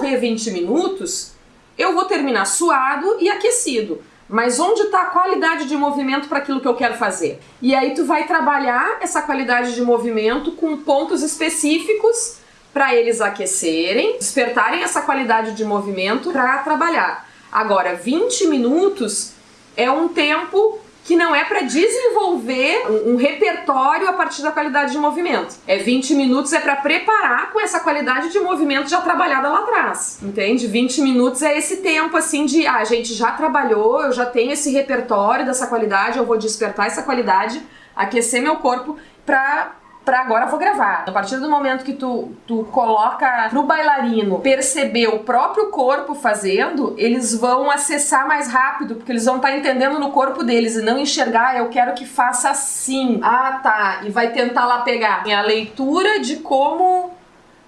correr 20 minutos, eu vou terminar suado e aquecido. Mas onde está a qualidade de movimento para aquilo que eu quero fazer? E aí tu vai trabalhar essa qualidade de movimento com pontos específicos para eles aquecerem, despertarem essa qualidade de movimento para trabalhar. Agora, 20 minutos é um tempo que não é para desenvolver um, um, repertório a partir da qualidade de movimento. É 20 minutos é para preparar com essa qualidade de movimento já trabalhada lá atrás, entende? 20 minutos é esse tempo assim de, ah, a gente já trabalhou, eu já tenho esse repertório dessa qualidade, eu vou despertar essa qualidade, aquecer meu corpo para pra agora vou gravar. A partir do momento que tu, tu coloca pro bailarino perceber o próprio corpo fazendo, eles vão acessar mais rápido, porque eles vão estar tá entendendo no corpo deles e não enxergar, eu quero que faça assim. Ah, tá. E vai tentar lá pegar a leitura de como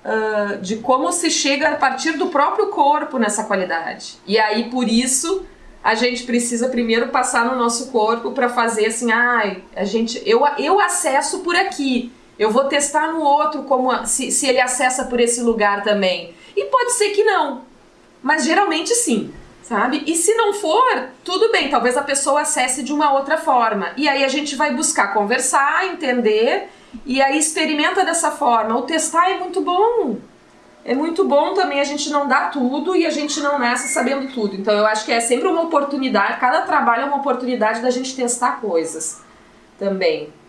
Uh, de como se chega a partir do próprio corpo nessa qualidade. E aí, por isso, a gente precisa primeiro passar no nosso corpo para fazer assim, ai, ah, a gente, eu, eu acesso por aqui. Eu vou testar no outro como se, se ele acessa por esse lugar também. E pode ser que não, mas geralmente sim, sabe? E se não for, tudo bem, talvez a pessoa acesse de uma outra forma. E aí a gente vai buscar conversar, entender, e aí experimenta dessa forma. O testar é muito bom. É muito bom também a gente não dar tudo e a gente não nasce sabendo tudo. Então eu acho que é sempre uma oportunidade, cada trabalho é uma oportunidade da gente testar coisas também.